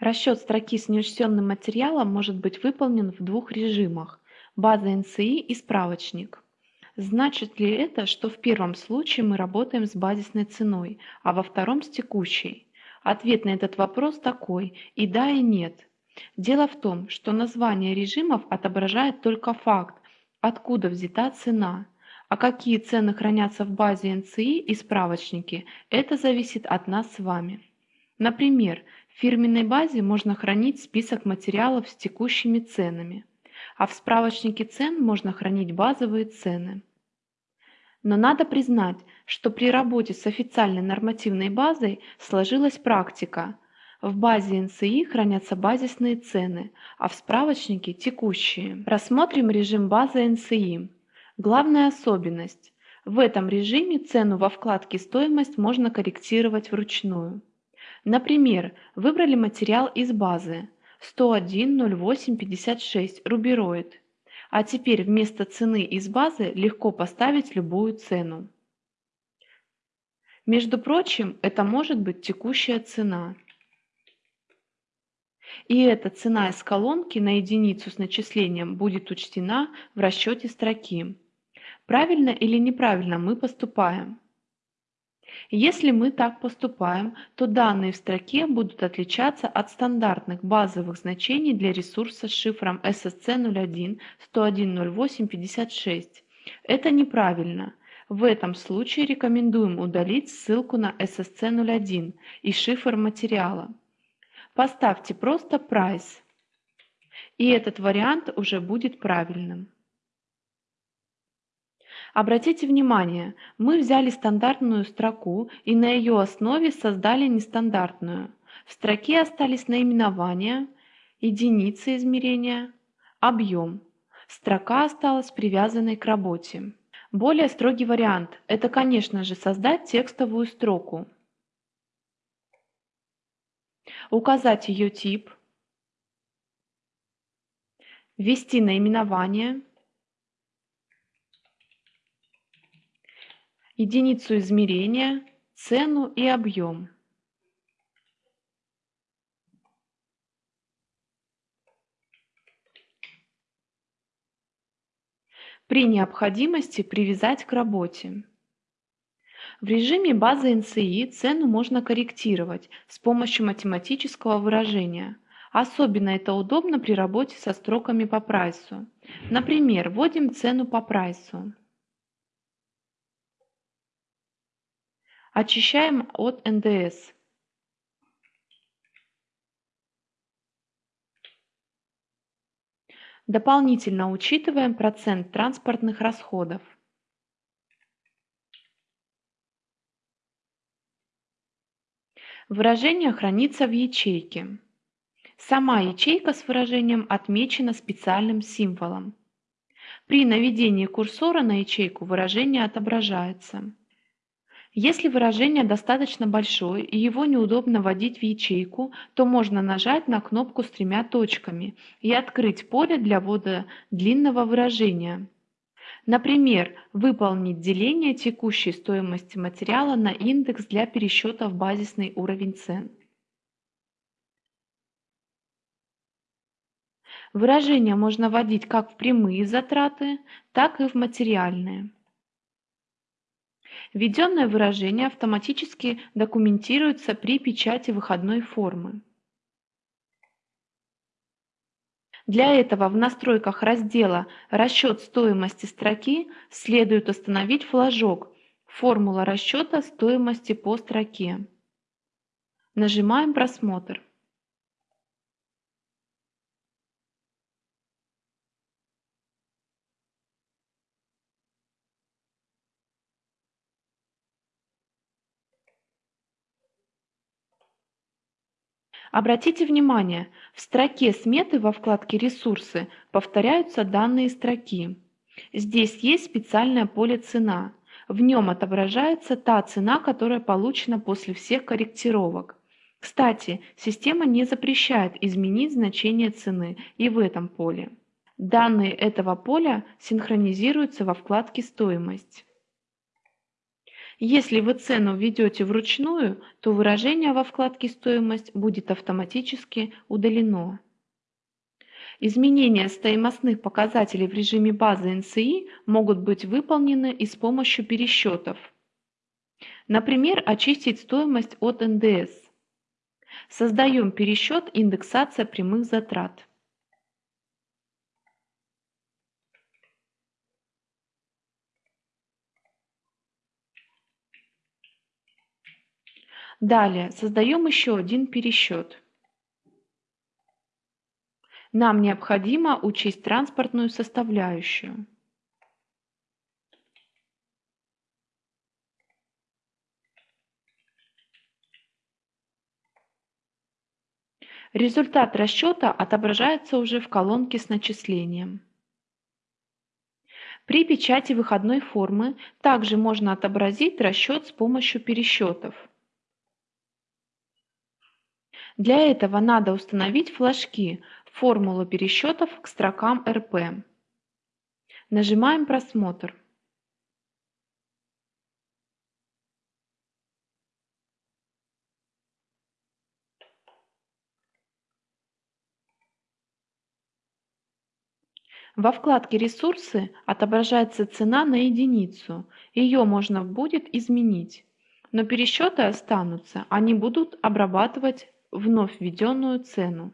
Расчет строки с неучтенным материалом может быть выполнен в двух режимах – база НСИ и справочник. Значит ли это, что в первом случае мы работаем с базисной ценой, а во втором с текущей? Ответ на этот вопрос такой – и да, и нет. Дело в том, что название режимов отображает только факт, откуда взята цена, а какие цены хранятся в базе НСИ и справочнике, это зависит от нас с вами. Например, в фирменной базе можно хранить список материалов с текущими ценами, а в справочнике цен можно хранить базовые цены. Но надо признать, что при работе с официальной нормативной базой сложилась практика. В базе НСИ хранятся базисные цены, а в справочнике – текущие. Рассмотрим режим базы НСИ. Главная особенность – в этом режиме цену во вкладке «Стоимость» можно корректировать вручную. Например, выбрали материал из базы 101.08.56 рубероид. А теперь вместо цены из базы легко поставить любую цену. Между прочим, это может быть текущая цена. И эта цена из колонки на единицу с начислением будет учтена в расчете строки. Правильно или неправильно мы поступаем? Если мы так поступаем, то данные в строке будут отличаться от стандартных базовых значений для ресурса с шифром SSC01 101.08.56. Это неправильно. В этом случае рекомендуем удалить ссылку на SSC01 и шифр материала. Поставьте просто Price, и этот вариант уже будет правильным. Обратите внимание, мы взяли стандартную строку и на ее основе создали нестандартную. В строке остались наименования, единицы измерения, объем. Строка осталась привязанной к работе. Более строгий вариант – это, конечно же, создать текстовую строку. Указать ее тип, ввести наименование, единицу измерения, цену и объем. При необходимости привязать к работе. В режиме базы НСИ цену можно корректировать с помощью математического выражения. Особенно это удобно при работе со строками по прайсу. Например, вводим цену по прайсу. Очищаем от НДС. Дополнительно учитываем процент транспортных расходов. Выражение хранится в ячейке. Сама ячейка с выражением отмечена специальным символом. При наведении курсора на ячейку выражение отображается. Если выражение достаточно большое и его неудобно вводить в ячейку, то можно нажать на кнопку с тремя точками и открыть поле для ввода длинного выражения. Например, выполнить деление текущей стоимости материала на индекс для пересчета в базисный уровень цен. Выражение можно вводить как в прямые затраты, так и в материальные. Введенное выражение автоматически документируется при печати выходной формы. Для этого в настройках раздела «Расчет стоимости строки» следует установить флажок «Формула расчета стоимости по строке». Нажимаем «Просмотр». Обратите внимание, в строке сметы во вкладке «Ресурсы» повторяются данные строки. Здесь есть специальное поле «Цена». В нем отображается та цена, которая получена после всех корректировок. Кстати, система не запрещает изменить значение цены и в этом поле. Данные этого поля синхронизируются во вкладке «Стоимость». Если вы цену введете вручную, то выражение во вкладке «Стоимость» будет автоматически удалено. Изменения стоимостных показателей в режиме базы NCI могут быть выполнены и с помощью пересчетов. Например, очистить стоимость от НДС. Создаем пересчет индексация прямых затрат. Далее создаем еще один пересчет. Нам необходимо учесть транспортную составляющую. Результат расчета отображается уже в колонке с начислением. При печати выходной формы также можно отобразить расчет с помощью пересчетов. Для этого надо установить флажки «Формула пересчетов к строкам РП». Нажимаем «Просмотр». Во вкладке «Ресурсы» отображается цена на единицу, ее можно будет изменить, но пересчеты останутся, они будут обрабатывать вновь введенную цену.